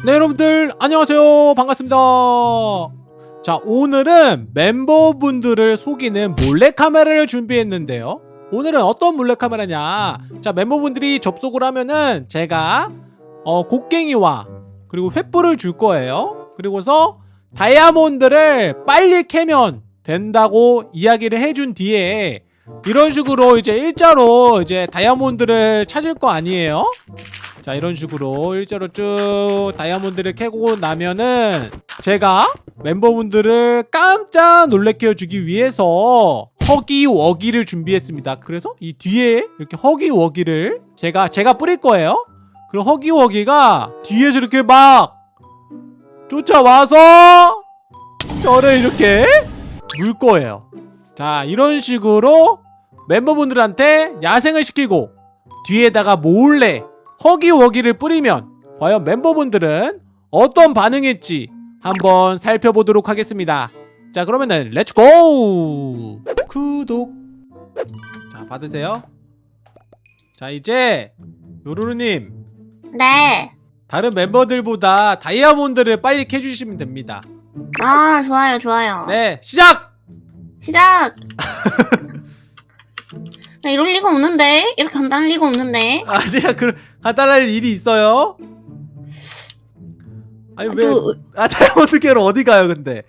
네 여러분들 안녕하세요. 반갑습니다. 자 오늘은 멤버분들을 속이는 몰래카메라를 준비했는데요. 오늘은 어떤 몰래카메라냐? 자 멤버분들이 접속을 하면은 제가 어 곡괭이와 그리고 횃불을 줄 거예요. 그리고서 다이아몬드를 빨리 캐면 된다고 이야기를 해준 뒤에 이런 식으로 이제 일자로 이제 다이아몬드를 찾을 거 아니에요 자 이런 식으로 일자로 쭉 다이아몬드를 캐고 나면은 제가 멤버분들을 깜짝 놀래켜 주기 위해서 허기워기를 준비했습니다. 그래서 이 뒤에 이렇게 허기워기를 제가 제가 뿌릴 거예요. 그리고 허기워기가 뒤에서 이렇게 막 쫓아와서 저를 이렇게 물 거예요. 자 이런 식으로 멤버분들한테 야생을 시키고 뒤에다가 몰래 Huggy Wuggy를 뿌리면 과연 멤버분들은 어떤 반응일지 한번 살펴보도록 하겠습니다 자 그러면은 let's go 구독 자 받으세요 자 이제 요루루님 네. 다른 멤버들보다 다이아몬드를 빨리 캐주시면 됩니다 아, 좋아요, 좋아요. 네 시작! 시작! 나 이럴 리가 없는데? 이렇게 간단할 리가 없는데? 아 제가 그 간단할 일이 있어요 아니 아, 왜 저, 아 다이아몬드 캐러 어디 가요 근데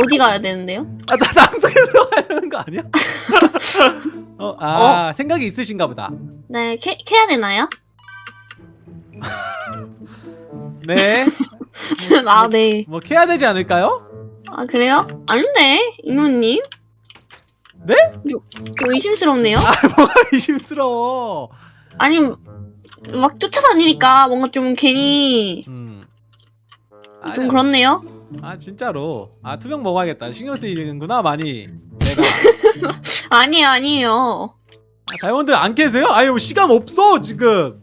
어디 가야 되는데요? 아, 나 낭속에 들어가야 되는 거 아니야? 어, 아, 생각이 있으신가 보다. 네, 캐, 캐야 되나요? 네. 아, 네. 뭐, 캐야 되지 않을까요? 아, 그래요? 아닌데? 이모님? 네? 저, 저 의심스럽네요? 뭐가 의심스러워. 아니, 막 쫓아다니니까 뭔가 좀 괜히 음. 좀 아니야. 그렇네요? 아, 진짜로. 아, 투명 먹어야겠다. 신경 쓰이는구나, 많이. 내가. 아니에요, 아니에요. 아, 다이아몬드 안 캐세요? 아니, 뭐, 시간 없어, 지금.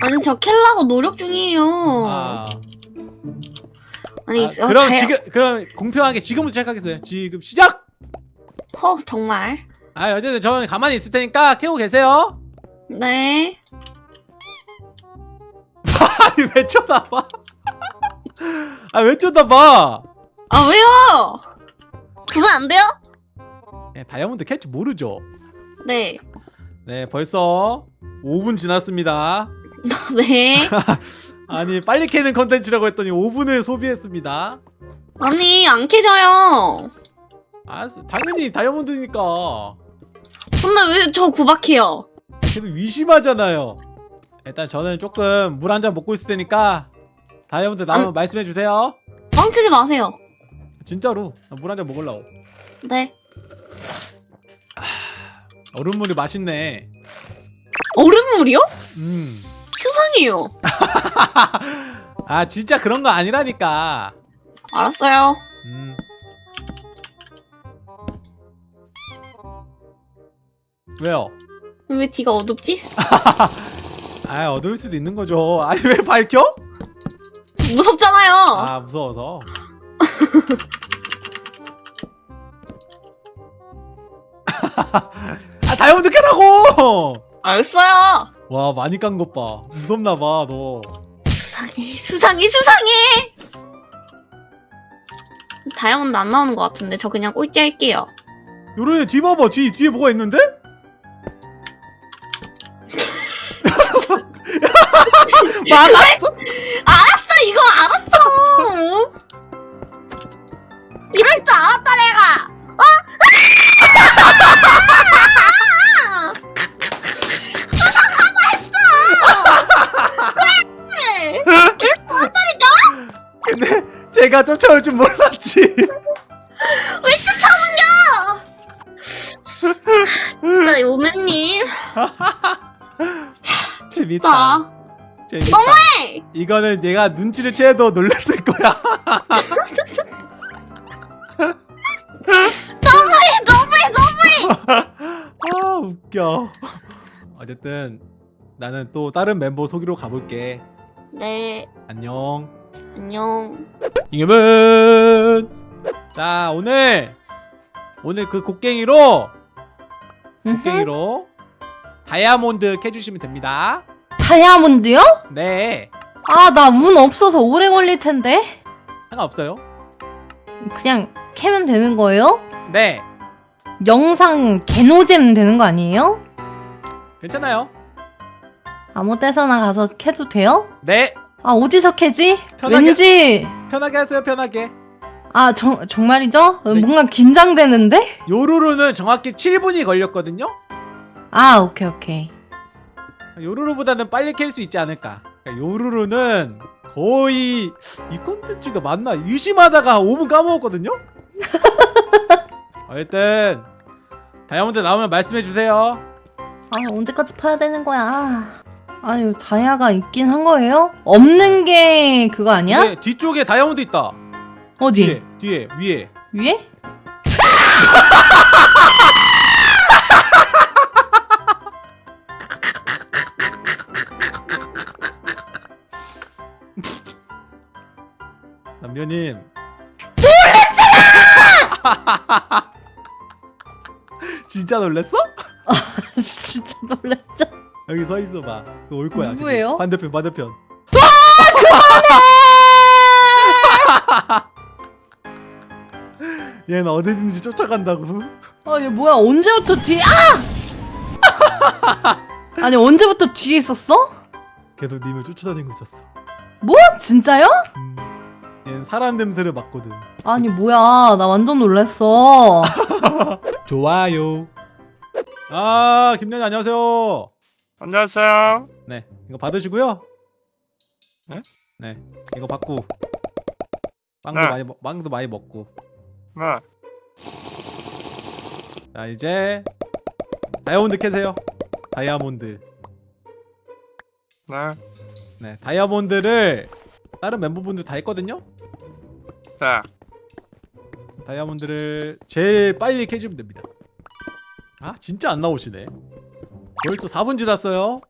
아니, 저 캘라고 노력 중이에요. 아. 아니, 아, 어, 그럼 다이- 지금, 그럼 공평하게 지금부터 시작하겠어요. 지금 시작! 허, 정말. 아, 어쨌든 저는 가만히 있을 테니까 캐고 계세요. 네. 아니, 왜 쳐다봐? 아, 왜 쳐다봐? 아, 왜요? 그건 안 돼요? 네, 다이아몬드 캘줄 모르죠? 네. 네, 벌써 5분 지났습니다. 네. 아니, 빨리 캐는 컨텐츠라고 했더니 5분을 소비했습니다. 아니, 안 캐져요. 알았어. 당연히 다이아몬드니까. 근데 왜 저 구박해요? 계속 위심하잖아요. 일단 저는 조금 물 한 잔 먹고 있을 테니까 다이아몬드 나오면 말씀해 주세요. 뻥치지 마세요. 진짜로 물 한 잔 먹으려고. 네. 얼음물이 맛있네. 얼음물이요? 음. 수상해요. 아 진짜 그런 거 아니라니까. 알았어요. 음. 왜요? 왜 뒤가 어둡지? 아 어두울 수도 있는 거죠. 아니 왜 밝혀? 무섭잖아요. 아 무서워서. 아 다이아몬드 캐라고! 알았어요. 와 많이 깐 것 봐. 무섭나 봐 너. 수상해, 수상해, 수상해. 다이아몬드 안 나오는 것 같은데 저 그냥 꼴찌 할게요. 요런애 뒤 봐봐 뒤 뒤에 뭐가 있는데? 막았어? 알았어, 이거 알았어. 이럴 줄 알았다 내가. 어? 수상하다 했어. 그래. 이럴. 근데 제가 쫓아올 줄 몰랐지. 왜 쫓아오냐? 진짜 오맨님. 재밌다. 나 재밌다. 너무해. 이거는 내가 눈치를 채도 놀랐을 거야. 너무해, 너무해, 너무해. 아 웃겨. 어쨌든 나는 또 다른 멤버 소개로 가볼게. 네, 안녕. 안녕. 이겸은 자 오늘 오늘 그 곡괭이로 곡괭이로 다이아몬드 캐주시면 됩니다. 다이아몬드요? 네. 아, 나 운 없어서 오래 걸릴 텐데. 상관없어요. 그냥 캐면 되는 거예요? 네. 영상 개노잼 되는 거 아니에요? 괜찮아요. 아무 데서나 가서 캐도 돼요? 네. 아, 어디서 캐지? 편하게- 왠지 편하게 하세요. 편하게. 아, 정, 정말이죠? 네. 뭔가 긴장되는데? 요루루는 정확히 7분이 걸렸거든요. 아, 오케이, 오케이. 요루루보다는 빨리 캘 수 있지 않을까. 그러니까 요루루는 거의 이 콘텐츠가 맞나 의심하다가 5분 까먹었거든요. 어쨌든 다이아몬드 나오면 말씀해 주세요. 아, 언제까지 파야 되는 거야? 아유, 다이아가 있긴 한 거예요? 없는 게 그거 아니야? 네, 뒤쪽에 다이아몬드 있다. 어디? 뒤에, 뒤에, 위에. 위에? 남녀님. 진짜 놀랬어? 진짜 놀랐죠? 여기 서 있어봐. 올 거야. 누구예요? 반대편, 반대편. 얘는 어디든지 쫓아간다고. 아, 얘 뭐야? 언제부터 뒤에? 아! 아니, 언제부터 뒤에 있었어? 계속 님을 쫓아다니고 있었어. 뭐? 진짜요? 음, 얘는 사람 냄새를 맡거든. 아니, 뭐야? 나 완전 놀랐어. 좋아요. 아, 김년이 안녕하세요. 안녕하세요. 네, 이거 받으시고요. 네? 네, 이거 받고 빵도 네. 많이 먹- 빵도 많이 먹고. 네. 자, 이제 다이아몬드 캐세요. 다이아몬드. 네. 네, 다이아몬드를 다른 멤버분들 다 했거든요. 네. 다이아몬드를 제일 빨리 캐주면 됩니다. 아, 진짜 안 나오시네. 벌써 4분 지났어요.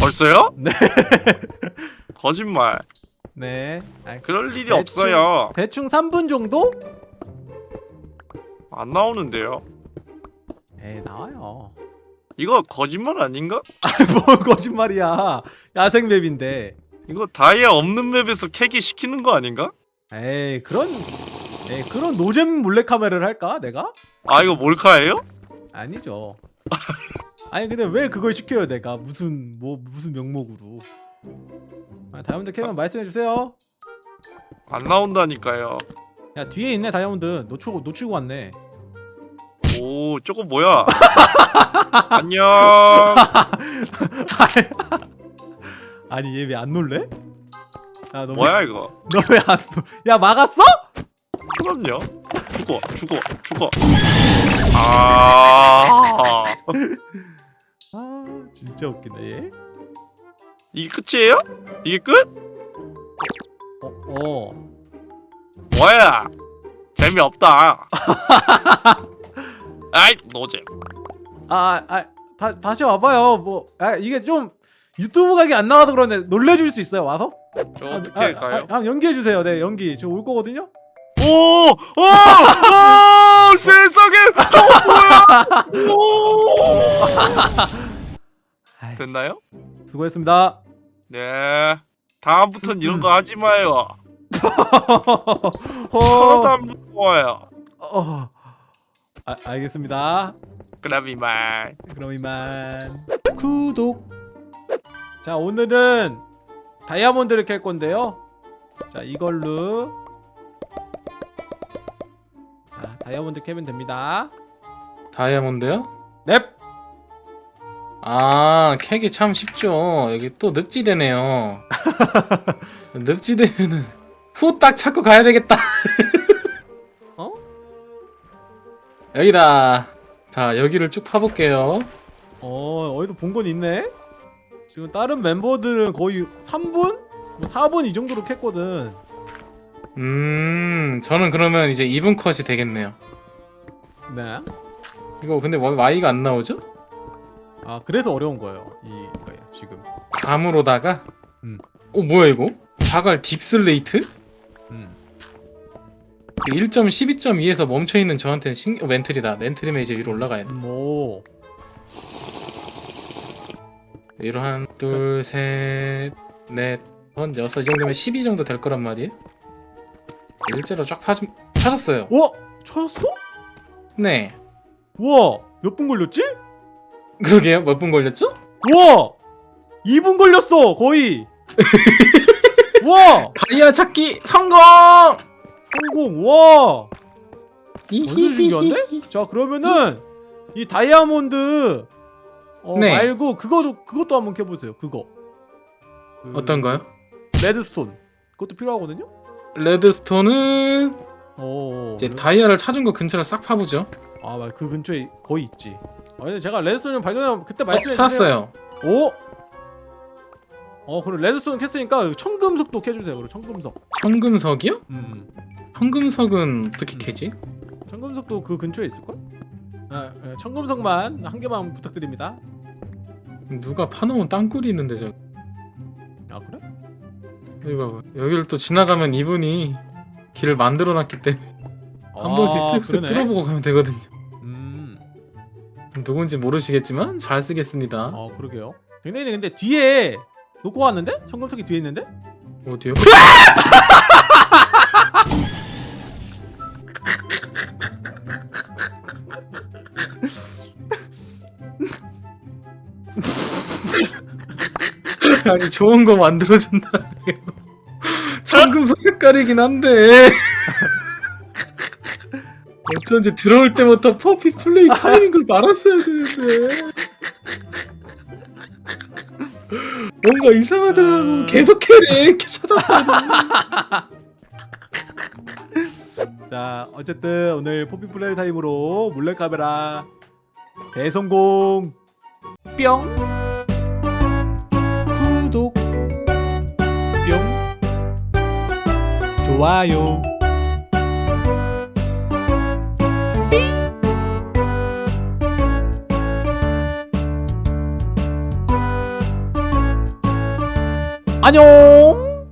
벌써요? 네. 거짓말. 네. 아, 그럴 일이 대충- 없어요. 대충 3분 정도? 안 나오는데요. 에이, 나와요. 이거 거짓말 아닌가? 뭔 거짓말이야. 야생 맵인데. 이거 다이아 없는 맵에서 캐기 시키는 거 아닌가? 에이, 그런 에이, 그런 노잼 몰래카메라를 할까? 내가? 아 이거 몰카예요? 아니죠. 아니 근데 왜 그걸 시켜요, 내가? 무슨 뭐 무슨 명목으로? 아, 다이아몬드 캐면 말씀해 주세요. 안 나온다니까요. 야, 뒤에 있네, 다이아몬드. 놓치고 놓치고 왔네. 오 저거 뭐야? 안녕. 아니, 얘 왜 안 놀래? 야, 너 뭐야 이거? 너 왜 안 놀? 야, 막았어? 그럼요. 죽어 죽어 죽어. 아 아, 진짜 웃기네, 얘. 이게 끝이에요? 이게 끝? 어, 어. 뭐야? 재미없다. 아이 노잼. 아, 아, 다, 다시 와봐요. 뭐, 아, 이게 좀 유튜브 각이 안 나와서 그런데 놀래줄 수 있어요, 와서? 저 아, 어떻게 아, 가요? 아, 한번 연기해주세요. 네, 연기. 저 올 거거든요? 오! 오! 오! 세상에! 저거 뭐야! 됐나요? 수고했습니다. 네. 다음부턴 이런 거 하지 마요. 하나도 어, 안 무서워요. 어, 아, 알겠습니다. 그럼 이만. 그럼 이만. 구독. 자, 오늘은 다이아몬드를 캘 건데요. 자, 이걸로. 자, 다이아몬드 캐면 됩니다. 다이아몬드요? 넵! 아, 캐기 참 쉽죠. 여기 또 늪지대네요. 늪지대면은 후딱 찾고 가야 되겠다. 어? 여기다. 자, 여기를 쭉 파볼게요. 어, 어디도 본 건 있네? 지금 다른 멤버들은 거의 3분? 뭐 4분 이 정도로 캤거든. 음, 저는 그러면 이제 2분 컷이 되겠네요. 네. 이거 근데 왜 Y가 안 나오죠? 아, 그래서 어려운 거예요. 이거예요, 지금. 감으로다가? 음. 어, 뭐야 이거? 자갈 딥슬레이트? 음. 1점 12.2에서 멈춰있는 저한테는 신... 어, 멘틀이다. 멘틀이면 이제 위로 올라가야 돼. 음, 오. 위로 한, 둘, 셋, 넷, 전 여섯 이 정도면 12 정도 될 거란 말이에요. 일제로 쫙 파, 찾았어요. 와 찾았어? 네. 우와 몇 분 걸렸지? 그러게요. 몇 분 걸렸죠? 우와 2분 걸렸어 거의 와 다이아 찾기 성공! 성공 와 완전 신기한데? 자 그러면은 이 다이아몬드 어, 네. 말고 그거도 그것도 한번 켜보세요 그거 그 어떤가요? redstone 그것도 필요하거든요 redstone은 어 이제 레- 다이아를 찾은 거 근처를 싹 파보죠. 아. 그 근처에 거의 있지. 아, 근데 제가 redstone을 발견하면 그때 어, 말씀해 주세요. 찾았어요. 오. 어, 그럼 redstone 캤으니까 청금석도 캐주세요. 그리고 청금석. 청금석이요? 음. 청금석은 어떻게 캐지? 청금석도 그 근처에 있을 걸? 아, 예, 청금석만 한 개만 부탁드립니다. 누가 파놓은 땅굴이 있는데 저 아 그래? 여기 봐봐 여기를 또 지나가면 이분이 길을 만들어놨기 때문에 한 번씩 쓱쓱 아. 뚫어보고 가면 되거든요 음. 누군지 모르시겠지만 잘 쓰겠습니다 어, 그러게요. 댕댕이 근데 뒤에 놓고 왔는데? 청금석이 뒤에 있는데? 어디요? 아니 좋은 거 만들어준다네요. 청금석 색깔이긴 한데. 어쩐지 들어올 때부터 Poppy Playtime인 걸 알았어야 되는데. 뭔가 이상하더라고. 계속 해래. 이렇게 찾았다 자, 어쨌든 오늘 Poppy Playtime으로 몰래카메라 대성공. 뿅. 좋아요. 안녕.